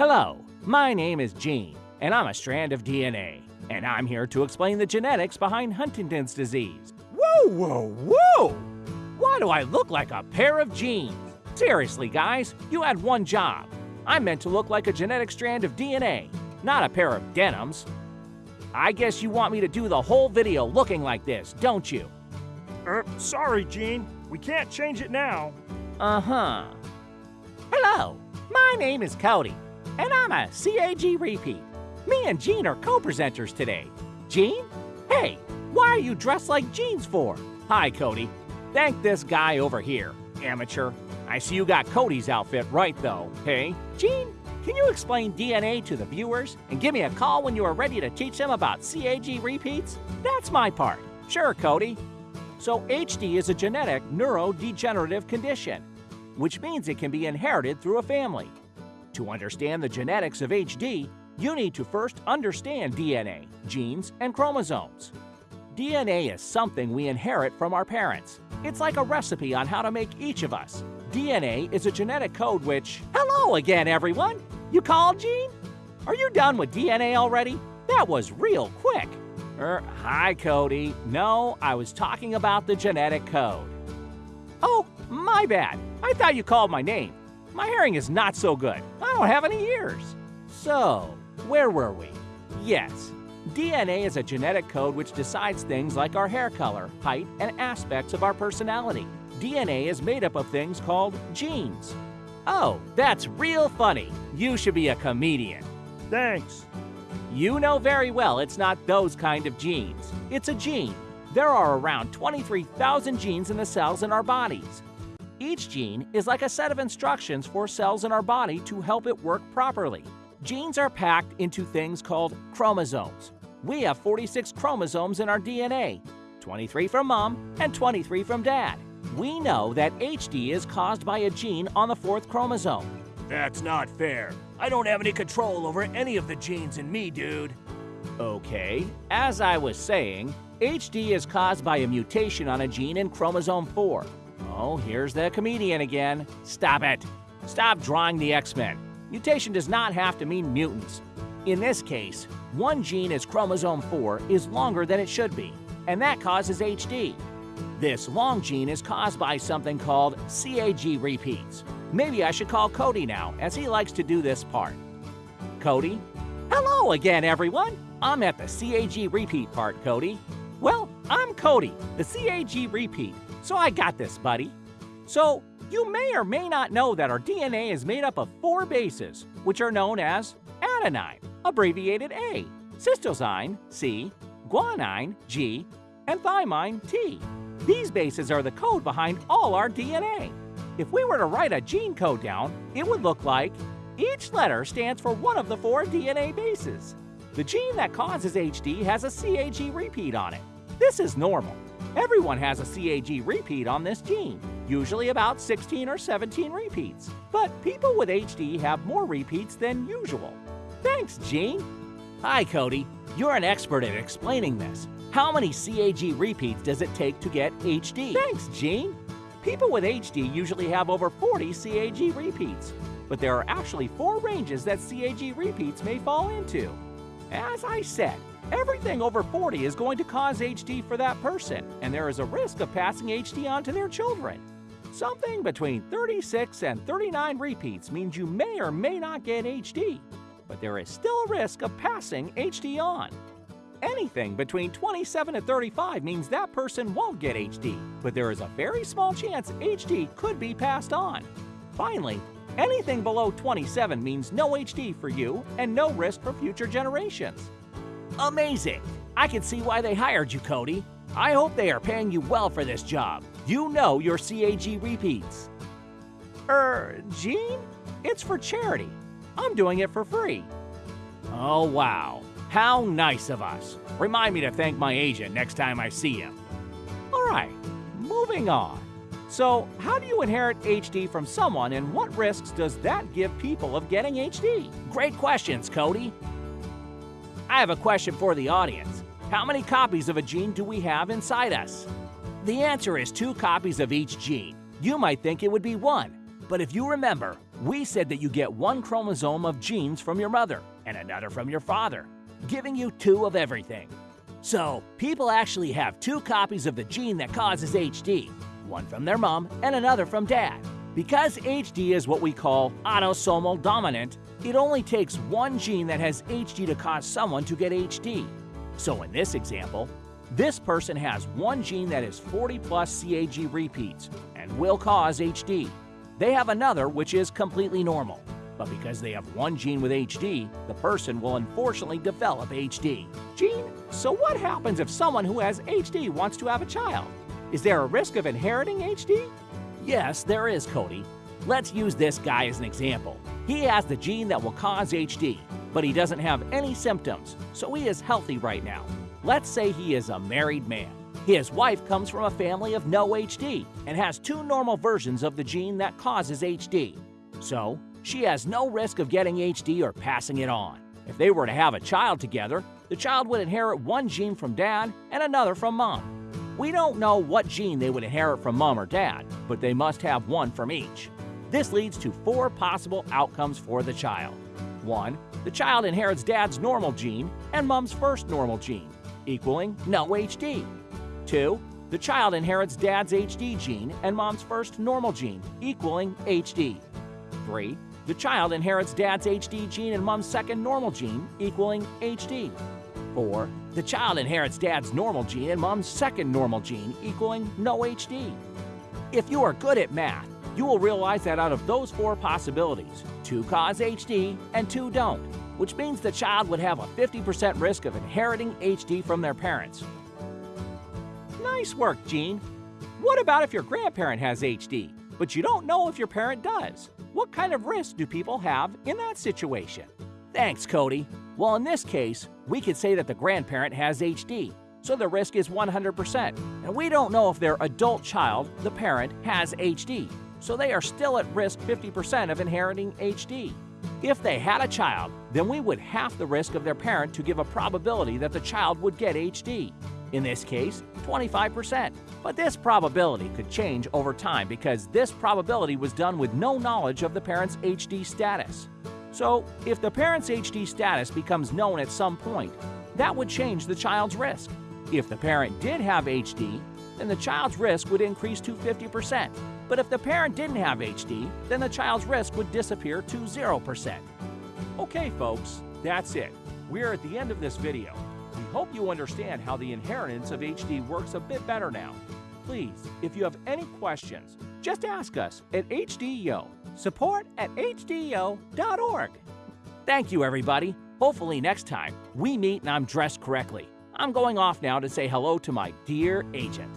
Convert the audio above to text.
Hello, my name is Gene, and I'm a strand of DNA, and I'm here to explain the genetics behind Huntington's disease. Whoa, whoa, whoa! Why do I look like a pair of jeans? Seriously, guys, you had one job. I'm meant to look like a genetic strand of DNA, not a pair of denims. I guess you want me to do the whole video looking like this, don't you? Er, sorry, Gene. We can't change it now. Uh-huh. Hello, my name is Cody, and I'm a CAG repeat. Me and Gene are co-presenters today. Gene? Hey, why are you dressed like jeans for? Hi, Cody. Thank this guy over here, amateur. I see you got Cody's outfit right, though. Hey, Gene, can you explain DNA to the viewers and give me a call when you are ready to teach them about CAG repeats? That's my part. Sure, Cody. So HD is a genetic neurodegenerative condition, which means it can be inherited through a family. To understand the genetics of HD, you need to first understand DNA, genes, and chromosomes. DNA is something we inherit from our parents. It's like a recipe on how to make each of us. DNA is a genetic code which... Hello again, everyone! You called, Gene? Are you done with DNA already? That was real quick. Er, hi, Cody. No, I was talking about the genetic code. Oh, my bad. I thought you called my name. My hearing is not so good. I don't have any ears. So, where were we? Yes, DNA is a genetic code which decides things like our hair color, height, and aspects of our personality. DNA is made up of things called genes. Oh, that's real funny. You should be a comedian. Thanks. You know very well it's not those kind of genes. It's a gene. There are around 23,000 genes in the cells in our bodies. Each gene is like a set of instructions for cells in our body to help it work properly. Genes are packed into things called chromosomes. We have 46 chromosomes in our DNA, 23 from mom and 23 from dad. We know that HD is caused by a gene on the fourth chromosome. That's not fair. I don't have any control over any of the genes in me, dude. Okay, as I was saying, HD is caused by a mutation on a gene in chromosome 4. Oh, here's the comedian again. Stop it. Stop drawing the X-Men. Mutation does not have to mean mutants. In this case, one gene is chromosome 4 is longer than it should be, and that causes HD. This long gene is caused by something called CAG repeats. Maybe I should call Cody now, as he likes to do this part. Cody? Hello again, everyone! I'm at the CAG repeat part, Cody. Well, I'm Cody, the CAG repeat, so I got this, buddy. So, you may or may not know that our DNA is made up of four bases, which are known as adenine, abbreviated A, cytosine, C, guanine, G, and thymine, T. These bases are the code behind all our DNA. If we were to write a gene code down, it would look like each letter stands for one of the four DNA bases. The gene that causes HD has a CAG repeat on it. This is normal. Everyone has a CAG repeat on this gene, usually about 16 or 17 repeats. But people with HD have more repeats than usual. Thanks, Gene. Hi, Cody. You're an expert at explaining this. How many CAG repeats does it take to get HD? Thanks, Gene. People with HD usually have over 40 CAG repeats, but there are actually four ranges that CAG repeats may fall into. As I said, everything over 40 is going to cause HD for that person, and there is a risk of passing HD on to their children. Something between 36 and 39 repeats means you may or may not get HD, but there is still a risk of passing HD on. Anything between 27 and 35 means that person won't get HD, but there is a very small chance HD could be passed on. Finally, anything below 27 means no HD for you and no risk for future generations. Amazing! I can see why they hired you, Cody. I hope they are paying you well for this job. You know your CAG repeats. Er, Gene? It's for charity. I'm doing it for free. Oh, wow. How nice of us. Remind me to thank my agent next time I see him. All right, moving on. So, how do you inherit HD from someone and what risks does that give people of getting HD? Great questions, Cody. I have a question for the audience. How many copies of a gene do we have inside us? The answer is two copies of each gene. You might think it would be one, But if you remember, we said that you get one chromosome of genes from your mother and another from your father, giving you two of everything. So, people actually have two copies of the gene that causes HD, one from their mom and another from dad. Because HD is what we call autosomal dominant, it only takes one gene that has HD to cause someone to get HD. So in this example, this person has one gene that is 40 plus CAG repeats and will cause HD. They have another which is completely normal. But because they have one gene with HD, the person will unfortunately develop HD. Gene, so what happens if someone who has HD wants to have a child? Is there a risk of inheriting HD? Yes, there is, Cody. Let's use this guy as an example. He has the gene that will cause HD, but he doesn't have any symptoms, so he is healthy right now. Let's say he is a married man. His wife comes from a family of no HD and has two normal versions of the gene that causes HD. So, she has no risk of getting HD or passing it on. If they were to have a child together, the child would inherit one gene from dad and another from mom. We don't know what gene they would inherit from mom or dad, but they must have one from each. This leads to four possible outcomes for the child. 1. The child inherits dad's normal gene and mom's first normal gene, equaling no HD. 2. The child inherits dad's HD gene and mom's first normal gene, equaling HD. 3. The child inherits dad's HD gene and mom's second normal gene, equaling HD. 4. The child inherits dad's normal gene and mom's second normal gene, equaling no HD. If you are good at math, you will realize that out of those four possibilities, two cause HD and two don't, which means the child would have a 50% risk of inheriting HD from their parents. Nice work, Gene. What about if your grandparent has HD, but you don't know if your parent does? What kind of risk do people have in that situation? Thanks, Cody. Well, in this case, we could say that the grandparent has HD, so the risk is 100%. And we don't know if their adult child, the parent, has HD, so they are still at risk 50% of inheriting HD. If they had a child, then we would half the risk of their parent to give a probability that the child would get HD. In this case, 25%. But this probability could change over time because this probability was done with no knowledge of the parent's HD status. So, if the parent's HD status becomes known at some point, that would change the child's risk. If the parent did have HD, then the child's risk would increase to 50%. But if the parent didn't have HD, then the child's risk would disappear to 0%. Okay, folks, that's it. We're at the end of this video. We hope you understand how the inheritance of HD works a bit better now. Please, if you have any questions, just ask us at HDYO, support at hdyo.org. Thank you, everybody. Hopefully, next time we meet and I'm dressed correctly. I'm going off now to say hello to my dear agent.